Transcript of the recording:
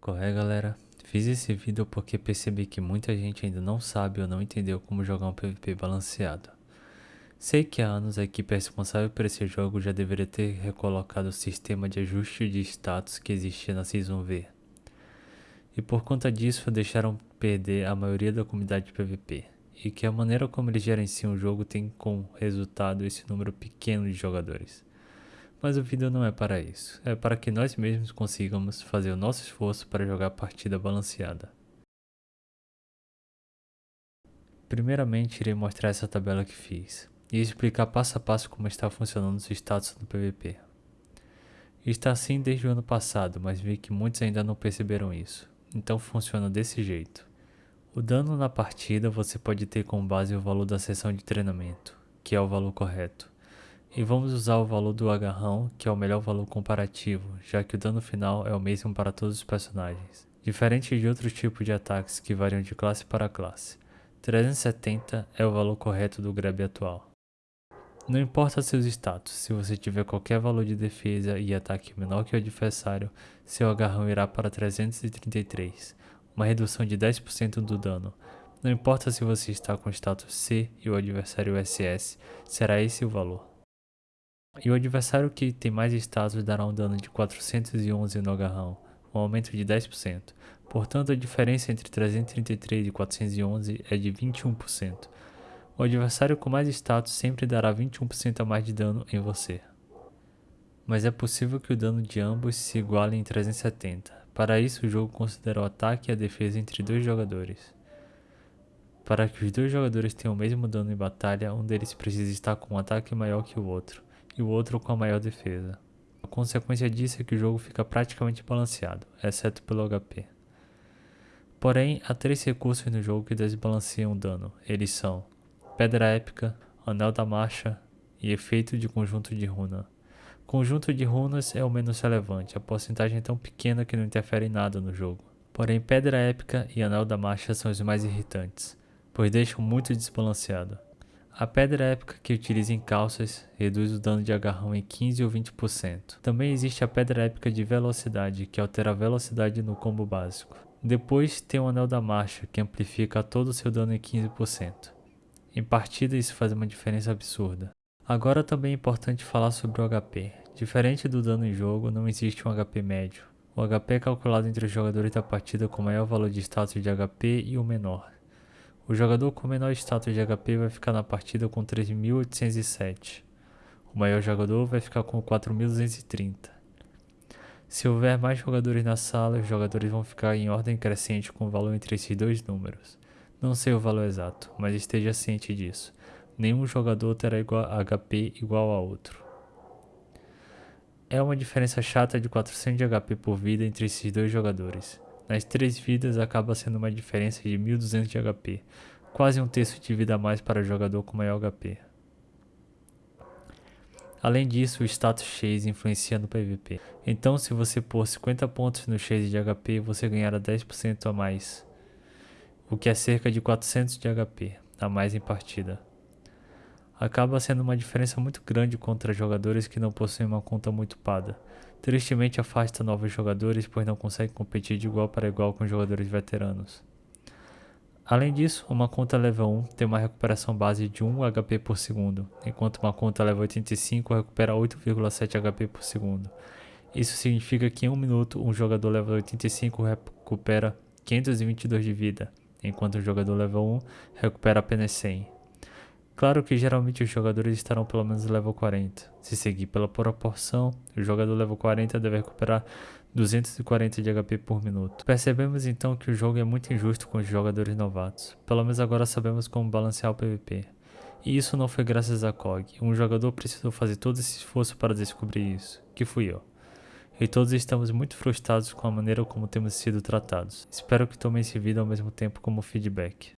Qual é galera? Fiz esse vídeo porque percebi que muita gente ainda não sabe ou não entendeu como jogar um PVP balanceado. Sei que há anos a equipe responsável por esse jogo já deveria ter recolocado o sistema de ajuste de status que existia na Season V. E por conta disso deixaram perder a maioria da comunidade de PVP. E que a maneira como eles gerenciam o jogo tem como resultado esse número pequeno de jogadores. Mas o vídeo não é para isso, é para que nós mesmos consigamos fazer o nosso esforço para jogar a partida balanceada. Primeiramente irei mostrar essa tabela que fiz, e explicar passo a passo como está funcionando os status no PVP. Está assim desde o ano passado, mas vi que muitos ainda não perceberam isso, então funciona desse jeito. O dano na partida você pode ter como base o valor da sessão de treinamento, que é o valor correto. E vamos usar o valor do agarrão, que é o melhor valor comparativo, já que o dano final é o mesmo para todos os personagens. Diferente de outros tipos de ataques que variam de classe para classe. 370 é o valor correto do grab atual. Não importa seus status, se você tiver qualquer valor de defesa e ataque menor que o adversário, seu agarrão irá para 333, uma redução de 10% do dano. Não importa se você está com status C e o adversário SS, será esse o valor. E o adversário que tem mais status dará um dano de 411 no agarrão, um aumento de 10%. Portanto, a diferença entre 333 e 411 é de 21%. O adversário com mais status sempre dará 21% a mais de dano em você. Mas é possível que o dano de ambos se iguale em 370. Para isso, o jogo considera o ataque e a defesa entre dois jogadores. Para que os dois jogadores tenham o mesmo dano em batalha, um deles precisa estar com um ataque maior que o outro e o outro com a maior defesa. A consequência disso é que o jogo fica praticamente balanceado, exceto pelo HP. Porém, há três recursos no jogo que desbalanceiam o dano. Eles são Pedra Épica, Anel da Marcha e Efeito de Conjunto de Runa. Conjunto de runas é o menos relevante, a porcentagem é tão pequena que não interfere em nada no jogo. Porém, Pedra Épica e Anel da Marcha são os mais irritantes, pois deixam muito desbalanceado. A pedra épica que utiliza em calças reduz o dano de agarrão em 15 ou 20%. Também existe a pedra épica de velocidade, que altera a velocidade no combo básico. Depois tem o anel da marcha, que amplifica todo o seu dano em 15%. Em partida isso faz uma diferença absurda. Agora também é importante falar sobre o HP. Diferente do dano em jogo, não existe um HP médio. O HP é calculado entre os jogadores da partida com o maior valor de status de HP e o menor. O jogador com menor status de HP vai ficar na partida com 3.807. O maior jogador vai ficar com 4.230. Se houver mais jogadores na sala, os jogadores vão ficar em ordem crescente com o valor entre esses dois números. Não sei o valor exato, mas esteja ciente disso. Nenhum jogador terá igual HP igual a outro. É uma diferença chata de 400 de HP por vida entre esses dois jogadores. Nas três vidas acaba sendo uma diferença de 1200 de HP, quase um terço de vida a mais para o jogador com maior HP. Além disso, o status chase influencia no PVP. Então, se você pôr 50 pontos no chase de HP, você ganhará 10% a mais, o que é cerca de 400 de HP a mais em partida. Acaba sendo uma diferença muito grande contra jogadores que não possuem uma conta muito pada. Tristemente afasta novos jogadores, pois não consegue competir de igual para igual com jogadores veteranos. Além disso, uma conta level 1 tem uma recuperação base de 1 HP por segundo, enquanto uma conta level 85 recupera 8,7 HP por segundo. Isso significa que em um minuto um jogador level 85 recupera 522 de vida, enquanto o jogador level 1 recupera apenas 100. Claro que geralmente os jogadores estarão pelo menos level 40. Se seguir pela proporção, o jogador level 40 deve recuperar 240 de HP por minuto. Percebemos então que o jogo é muito injusto com os jogadores novatos. Pelo menos agora sabemos como balancear o PvP. E isso não foi graças a COG. Um jogador precisou fazer todo esse esforço para descobrir isso, que fui eu. E todos estamos muito frustrados com a maneira como temos sido tratados. Espero que tomem esse vídeo ao mesmo tempo como feedback.